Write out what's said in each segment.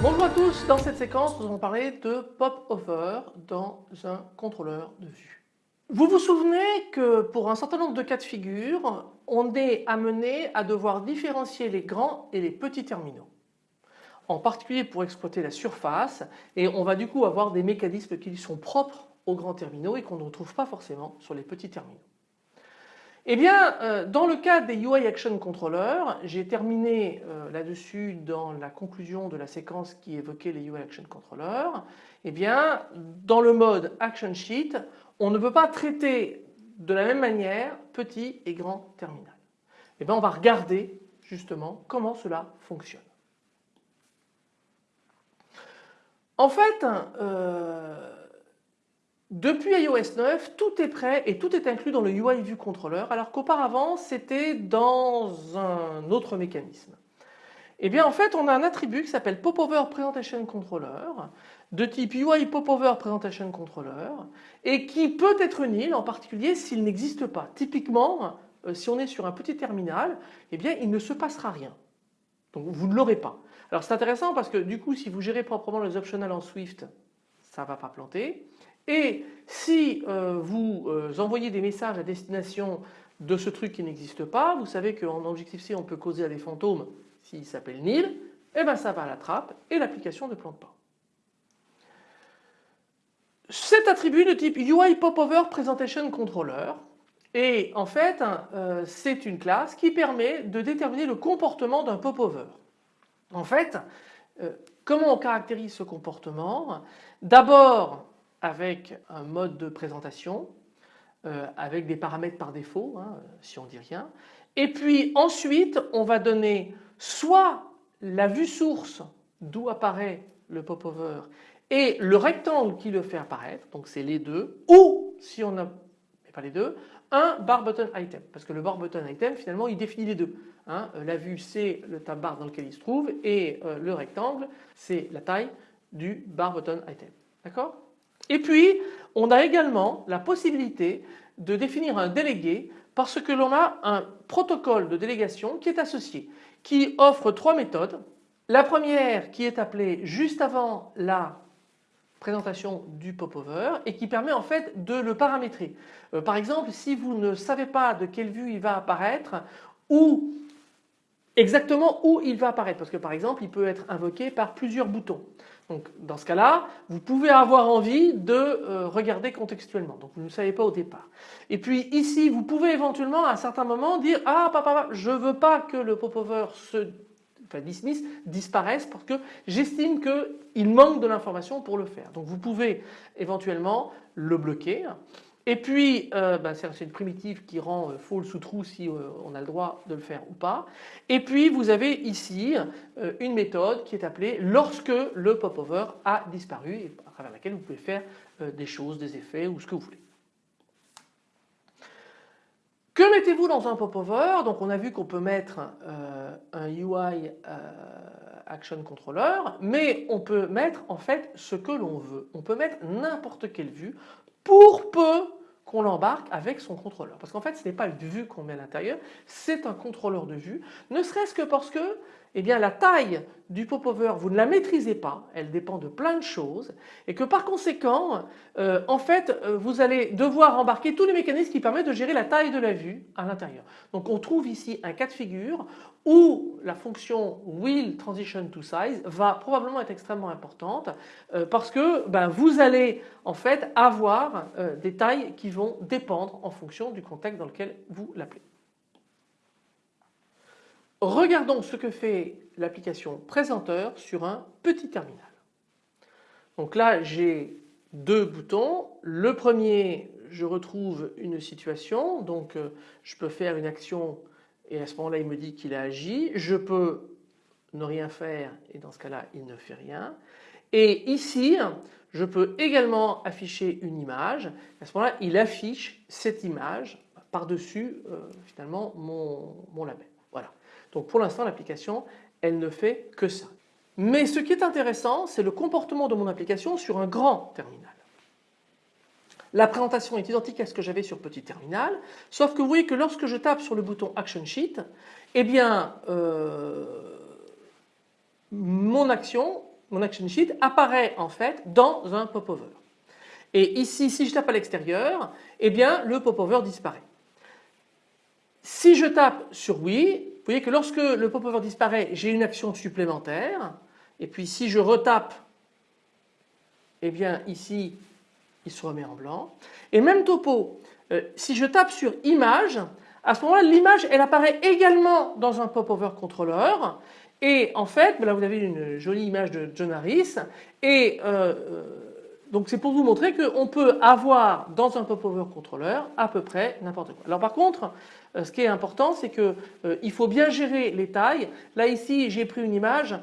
Bonjour à tous, dans cette séquence nous allons parler de pop-over dans un contrôleur de vue. Vous vous souvenez que pour un certain nombre de cas de figure, on est amené à devoir différencier les grands et les petits terminaux. En particulier pour exploiter la surface et on va du coup avoir des mécanismes qui sont propres aux grands terminaux et qu'on ne retrouve pas forcément sur les petits terminaux. Eh bien, euh, dans le cas des UI Action Controller, j'ai terminé euh, là-dessus dans la conclusion de la séquence qui évoquait les UI Action Controller. Eh bien, dans le mode Action Sheet, on ne peut pas traiter de la même manière petit et grand terminal. Eh bien, on va regarder justement comment cela fonctionne. En fait, euh, depuis iOS 9, tout est prêt et tout est inclus dans le UI View Controller alors qu'auparavant c'était dans un autre mécanisme. Eh bien en fait on a un attribut qui s'appelle Popover Presentation Controller de type UI Popover Presentation Controller et qui peut être nil en particulier s'il n'existe pas. Typiquement euh, si on est sur un petit terminal eh bien il ne se passera rien. Donc vous ne l'aurez pas. Alors c'est intéressant parce que du coup si vous gérez proprement les optionals en Swift ça ne va pas planter. Et si euh, vous euh, envoyez des messages à destination de ce truc qui n'existe pas, vous savez qu'en Objective-C on peut causer à des fantômes s'il s'appelle nil, eh bien ça va à la trappe et l'application ne plante pas. Cet attribut de type UI Popover Presentation Controller et en fait euh, c'est une classe qui permet de déterminer le comportement d'un popover. En fait comment on caractérise ce comportement? D'abord avec un mode de présentation, euh, avec des paramètres par défaut, hein, si on dit rien. Et puis ensuite, on va donner soit la vue source d'où apparaît le popover et le rectangle qui le fait apparaître, donc c'est les deux, ou si on n'a pas les deux, un bar button item, parce que le bar button item finalement il définit les deux. Hein. La vue c'est le tab bar dans lequel il se trouve et euh, le rectangle c'est la taille du bar button item. D'accord? Et puis, on a également la possibilité de définir un délégué parce que l'on a un protocole de délégation qui est associé, qui offre trois méthodes. La première qui est appelée juste avant la présentation du popover et qui permet en fait de le paramétrer. Euh, par exemple, si vous ne savez pas de quelle vue il va apparaître ou exactement où il va apparaître parce que par exemple il peut être invoqué par plusieurs boutons. Donc dans ce cas-là, vous pouvez avoir envie de euh, regarder contextuellement. Donc vous ne savez pas au départ. Et puis ici, vous pouvez éventuellement à un certain moment dire ah papa, je veux pas que le popover se enfin dismiss disparaisse parce que j'estime qu'il manque de l'information pour le faire. Donc vous pouvez éventuellement le bloquer. Et puis, euh, ben, c'est une primitive qui rend euh, false ou true si euh, on a le droit de le faire ou pas. Et puis, vous avez ici une méthode qui est appelée lorsque le popover a disparu et à travers laquelle vous pouvez faire des choses, des effets ou ce que vous voulez. Que mettez-vous dans un popover? Donc, on a vu qu'on peut mettre un UI Action Controller, mais on peut mettre en fait ce que l'on veut. On peut mettre n'importe quelle vue pour peu qu'on l'embarque avec son contrôleur. Parce qu'en fait ce n'est pas une vue qu'on met à l'intérieur, c'est un contrôleur de vue, ne serait-ce que parce que eh bien, la taille du popover, vous ne la maîtrisez pas, elle dépend de plein de choses et que par conséquent, euh, en fait, euh, vous allez devoir embarquer tous les mécanismes qui permettent de gérer la taille de la vue à l'intérieur. Donc on trouve ici un cas de figure où la fonction will transition to size va probablement être extrêmement importante euh, parce que ben, vous allez en fait avoir des tailles qui vont dépendre en fonction du contexte dans lequel vous l'appelez. Regardons ce que fait l'application présenteur sur un petit terminal. Donc là j'ai deux boutons. Le premier je retrouve une situation donc euh, je peux faire une action et à ce moment-là il me dit qu'il a agi. Je peux ne rien faire et dans ce cas-là il ne fait rien. Et ici je peux également afficher une image. À ce moment-là il affiche cette image par-dessus euh, finalement mon label. Donc pour l'instant l'application elle ne fait que ça. Mais ce qui est intéressant c'est le comportement de mon application sur un grand terminal. La présentation est identique à ce que j'avais sur petit terminal, sauf que vous voyez que lorsque je tape sur le bouton Action Sheet, eh bien euh, mon action, mon action sheet apparaît en fait dans un popover. Et ici, si je tape à l'extérieur, eh bien le popover disparaît. Si je tape sur oui, vous voyez que lorsque le popover disparaît, j'ai une action supplémentaire. Et puis si je retape, eh bien ici, il se remet en blanc. Et même topo, euh, si je tape sur image, à ce moment-là, l'image elle apparaît également dans un popover contrôleur. Et en fait, ben là vous avez une jolie image de John Harris. Donc c'est pour vous montrer qu'on peut avoir dans un popover contrôleur à peu près n'importe quoi. Alors par contre, ce qui est important, c'est qu'il faut bien gérer les tailles. Là ici, j'ai pris une image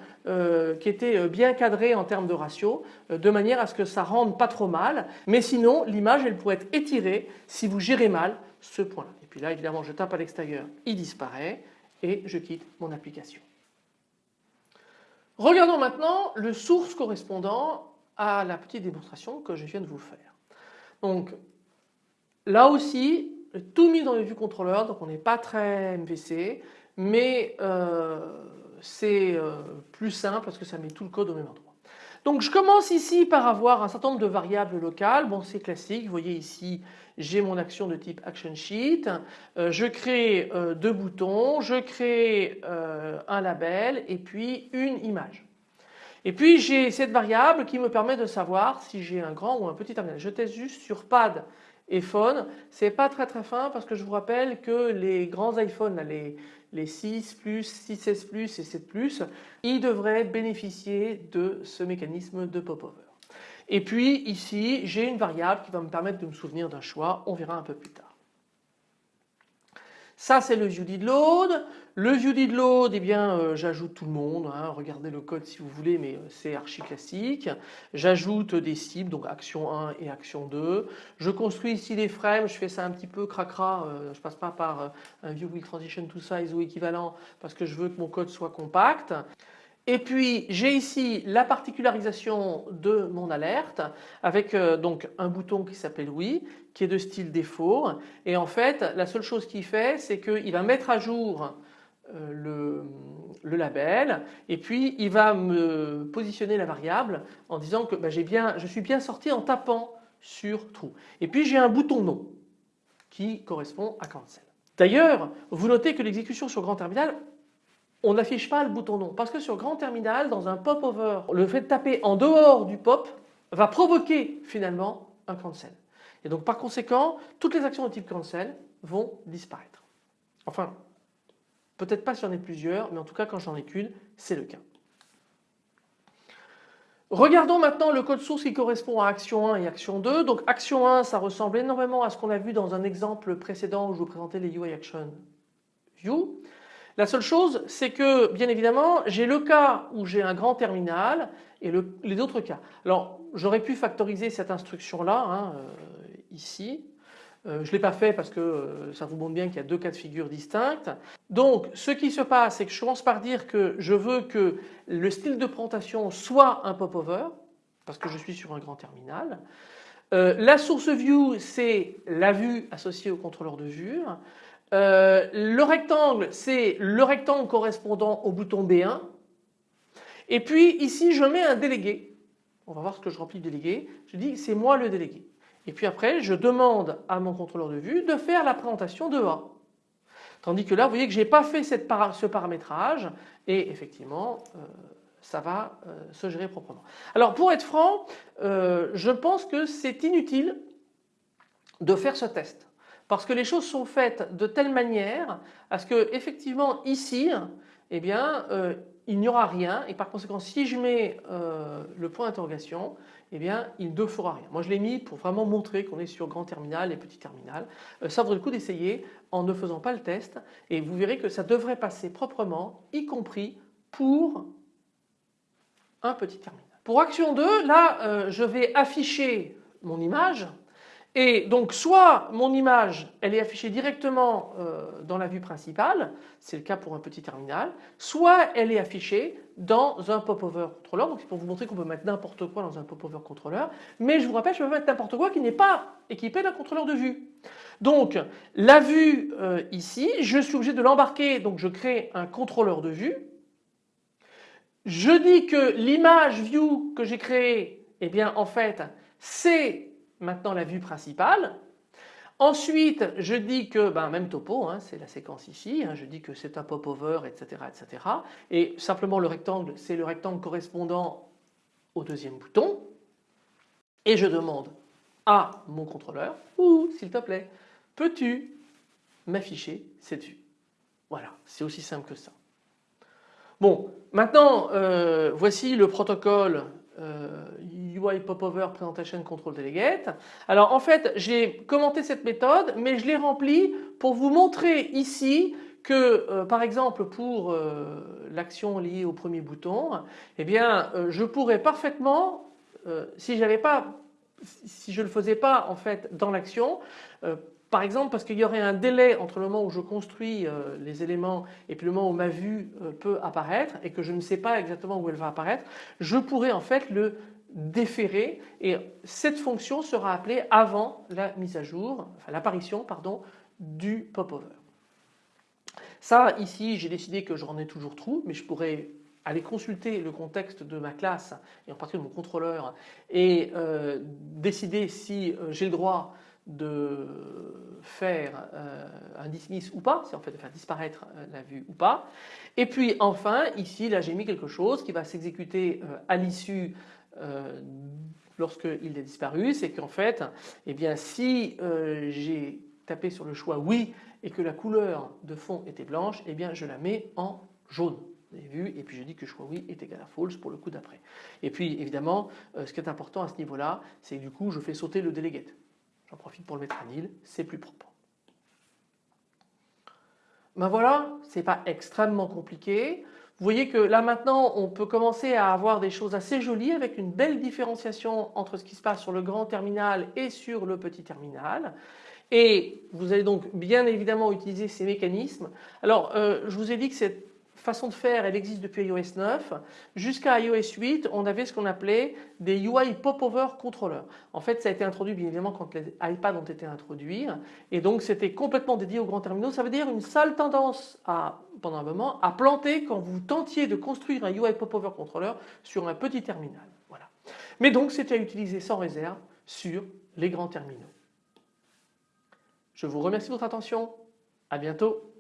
qui était bien cadrée en termes de ratio, de manière à ce que ça rende pas trop mal. Mais sinon, l'image, elle pourrait être étirée si vous gérez mal ce point-là. Et puis là, évidemment, je tape à l'extérieur, il disparaît et je quitte mon application. Regardons maintenant le source correspondant la petite démonstration que je viens de vous faire. Donc là aussi, tout mis dans le vue contrôleur, donc on n'est pas très MVC, mais euh, c'est euh, plus simple parce que ça met tout le code au même endroit. Donc je commence ici par avoir un certain nombre de variables locales. Bon c'est classique, vous voyez ici j'ai mon action de type action sheet, euh, je crée deux boutons, je crée un label et puis une image. Et puis j'ai cette variable qui me permet de savoir si j'ai un grand ou un petit terminal. Je teste juste sur pad et phone, c'est pas très très fin parce que je vous rappelle que les grands iPhones, les, les 6 plus, 6S plus et 7 plus, ils devraient bénéficier de ce mécanisme de popover. Et puis ici, j'ai une variable qui va me permettre de me souvenir d'un choix, on verra un peu plus tard. Ça c'est le viewDidLoad. Le viewDidLoad, eh bien euh, j'ajoute tout le monde, hein. regardez le code si vous voulez mais euh, c'est archi classique. J'ajoute des cibles, donc action 1 et action 2. Je construis ici des frames, je fais ça un petit peu cracra, euh, je passe pas par un view will transition to size ou équivalent parce que je veux que mon code soit compact. Et puis j'ai ici la particularisation de mon alerte avec euh, donc un bouton qui s'appelle oui qui est de style défaut et en fait la seule chose qu'il fait c'est qu'il va mettre à jour euh, le, label et puis il va me positionner la variable en disant que bah, bien, je suis bien sorti en tapant sur true. Et puis j'ai un bouton non qui correspond à cancel. D'ailleurs vous notez que l'exécution sur grand terminal on n'affiche pas le bouton non parce que sur grand terminal dans un popover le fait de taper en dehors du pop va provoquer finalement un cancel et donc par conséquent toutes les actions de type cancel vont disparaître enfin peut-être pas si j'en ai plusieurs mais en tout cas quand j'en ai qu'une c'est le cas Regardons maintenant le code source qui correspond à action 1 et action 2. Donc action 1 ça ressemble énormément à ce qu'on a vu dans un exemple précédent où je vous présentais les UI Action View. La seule chose, c'est que bien évidemment, j'ai le cas où j'ai un grand terminal et les autres cas. Alors, j'aurais pu factoriser cette instruction-là, hein, euh, ici. Euh, je ne l'ai pas fait parce que euh, ça vous montre bien qu'il y a deux cas de figure distincts. Donc, ce qui se passe, c'est que je commence par dire que je veux que le style de présentation soit un popover, parce que je suis sur un grand terminal. la source view, c'est la vue associée au contrôleur de vue. Euh, le rectangle, c'est le rectangle correspondant au bouton B1. Et puis ici, je mets un délégué. On va voir ce que je remplis de délégué. Je dis c'est moi le délégué. Et puis après, je demande à mon contrôleur de vue de faire la présentation de A. Tandis que là, vous voyez que je n'ai pas fait ce paramétrage et effectivement, euh, ça va euh, se gérer proprement. Alors pour être franc, je pense que c'est inutile de faire ce test parce que les choses sont faites de telle manière à ce que effectivement ici eh bien euh, il n'y aura rien et par conséquent si je mets euh, le point d'interrogation eh bien il ne fera rien. Moi je l'ai mis pour vraiment montrer qu'on est sur grand terminal et petit terminal. Euh, ça vaudrait le coup d'essayer en ne faisant pas le test et vous verrez que ça devrait passer proprement y compris pour un petit terminal. Pour action 2 là je vais afficher mon image Et donc soit mon image elle est affichée directement euh, dans la vue principale, c'est le cas pour un petit terminal, soit elle est affichée dans un popover controller. Donc c'est pour vous montrer qu'on peut mettre n'importe quoi dans un popover controller. Mais je vous rappelle je peux mettre n'importe quoi qui n'est pas équipé d'un contrôleur de vue. Donc la vue euh, ici, je suis obligé de l'embarquer donc je crée un contrôleur de vue. Je dis que l'image view que j'ai créée eh bien en fait c'est maintenant la vue principale. Ensuite, je dis que, ben, même topo, hein, c'est la séquence ici, hein, je dis que c'est un popover, etc., etc. Et simplement le rectangle, c'est le rectangle correspondant au deuxième bouton. Et je demande à mon contrôleur, ou s'il te plaît, peux-tu m'afficher cette vue? Voilà, c'est aussi simple que ça. Bon, maintenant, euh, voici le protocole UI euh, Popover Presentation Control Delegate. Alors en fait j'ai commenté cette méthode mais je l'ai remplie pour vous montrer ici que euh, par exemple pour euh, l'action liée au premier bouton eh bien je pourrais parfaitement si j'avais pas si je le faisais pas en fait dans l'action par exemple parce qu'il y aurait un délai entre le moment où je construis euh, les éléments et puis le moment où ma vue euh, peut apparaître et que je ne sais pas exactement où elle va apparaître, je pourrais en fait le déférer et cette fonction sera appelée avant la mise à jour, l'apparition pardon du popover. Ça ici j'ai décidé que j'en ai toujours trop mais je pourrais aller consulter le contexte de ma classe et en particulier de mon contrôleur et euh, décider si j'ai le droit de faire euh, un dismiss ou pas, c'est en fait de faire disparaître euh, la vue ou pas. Et puis enfin ici là j'ai mis quelque chose qui va s'exécuter euh, à l'issue lorsqu'il est disparu, c'est qu'en fait eh bien si j'ai tapé sur le choix oui et que la couleur de fond était blanche, eh bien je la mets en jaune. Vous avez vu? Et puis je dis que choix oui est égal à false pour le coup d'après. Et puis évidemment ce qui est important à ce niveau là c'est du coup je fais sauter le delegate. J'en profite pour le mettre à nil, c'est plus propre. Ben voilà, c'est pas extrêmement compliqué. Vous voyez que là maintenant on peut commencer à avoir des choses assez jolies avec une belle différenciation entre ce qui se passe sur le grand terminal et sur le petit terminal. Et vous allez donc bien évidemment utiliser ces mécanismes. Alors euh, je vous ai dit que cette façon de faire, elle existe depuis iOS 9. Jusqu'à iOS 8, on avait ce qu'on appelait des UI Popover Controller. En fait, ça a été introduit bien évidemment quand les iPads ont été introduits. Et donc, c'était complètement dédié aux grands terminaux. Ça veut dire une sale tendance à, pendant un moment, à planter quand vous tentiez de construire un UI Popover Controller sur un petit terminal. Voilà. Mais donc, c'était à utiliser sans réserve sur les grands terminaux. Je vous remercie de votre attention. À bientôt.